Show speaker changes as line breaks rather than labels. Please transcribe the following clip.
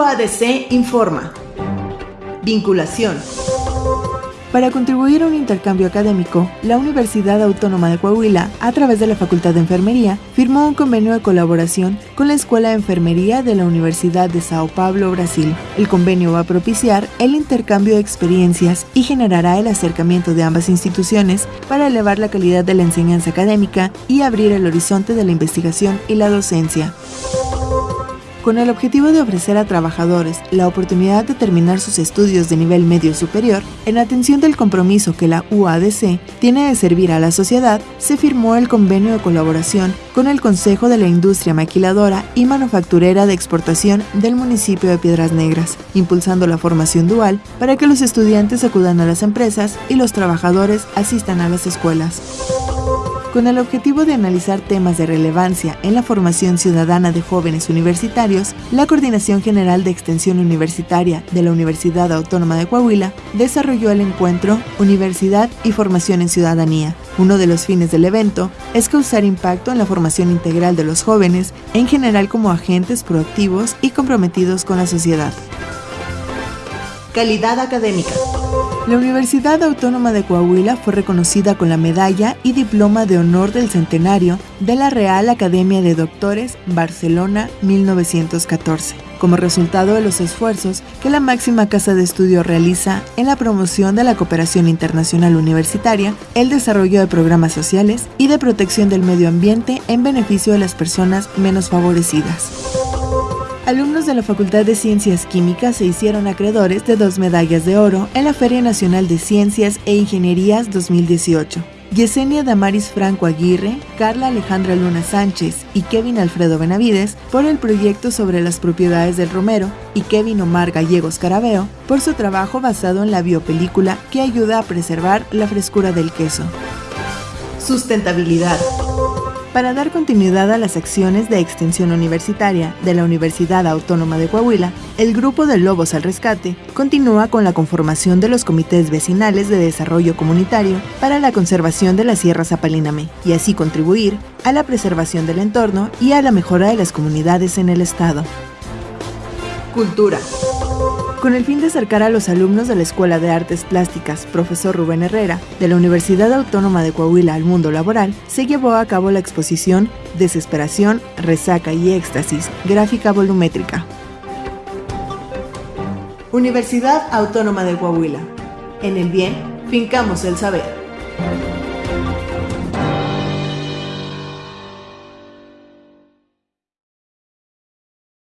UADC informa. Vinculación.
Para contribuir a un intercambio académico, la Universidad Autónoma de Coahuila, a través de la Facultad de Enfermería, firmó un convenio de colaboración con la Escuela de Enfermería de la Universidad de Sao Paulo, Brasil. El convenio va a propiciar el intercambio de experiencias y generará el acercamiento de ambas instituciones para elevar la calidad de la enseñanza académica y abrir el horizonte de la investigación y la docencia con el objetivo de ofrecer a trabajadores la oportunidad de terminar sus estudios de nivel medio superior, en atención del compromiso que la UADC tiene de servir a la sociedad, se firmó el convenio de colaboración con el Consejo de la Industria Maquiladora y Manufacturera de Exportación del municipio de Piedras Negras, impulsando la formación dual para que los estudiantes acudan a las empresas y los trabajadores asistan a las escuelas con el objetivo de analizar temas de relevancia en la formación ciudadana de jóvenes universitarios, la Coordinación General de Extensión Universitaria de la Universidad Autónoma de Coahuila desarrolló el encuentro Universidad y Formación en Ciudadanía. Uno de los fines del evento es causar impacto en la formación integral de los jóvenes, en general como agentes proactivos y comprometidos con la sociedad.
Calidad académica.
La Universidad Autónoma de Coahuila fue reconocida con la medalla y diploma de honor del centenario de la Real Academia de Doctores Barcelona 1914, como resultado de los esfuerzos que la máxima casa de estudio realiza en la promoción de la cooperación internacional universitaria, el desarrollo de programas sociales y de protección del medio ambiente en beneficio de las personas menos favorecidas alumnos de la Facultad de Ciencias Químicas se hicieron acreedores de dos medallas de oro en la Feria Nacional de Ciencias e Ingenierías 2018. Yesenia Damaris Franco Aguirre, Carla Alejandra Luna Sánchez y Kevin Alfredo Benavides por el proyecto sobre las propiedades del romero y Kevin Omar Gallegos Carabeo por su trabajo basado en la biopelícula que ayuda a preservar la frescura del queso.
Sustentabilidad.
Para dar continuidad a las acciones de extensión universitaria de la Universidad Autónoma de Coahuila, el Grupo de Lobos al Rescate continúa con la conformación de los comités vecinales de desarrollo comunitario para la conservación de la Sierra Zapaliname y así contribuir a la preservación del entorno y a la mejora de las comunidades en el estado.
Cultura.
Con el fin de acercar a los alumnos de la Escuela de Artes Plásticas Profesor Rubén Herrera de la Universidad Autónoma de Coahuila al mundo laboral, se llevó a cabo la exposición Desesperación, Resaca y Éxtasis, gráfica volumétrica.
Universidad Autónoma de Coahuila. En el bien, fincamos el saber.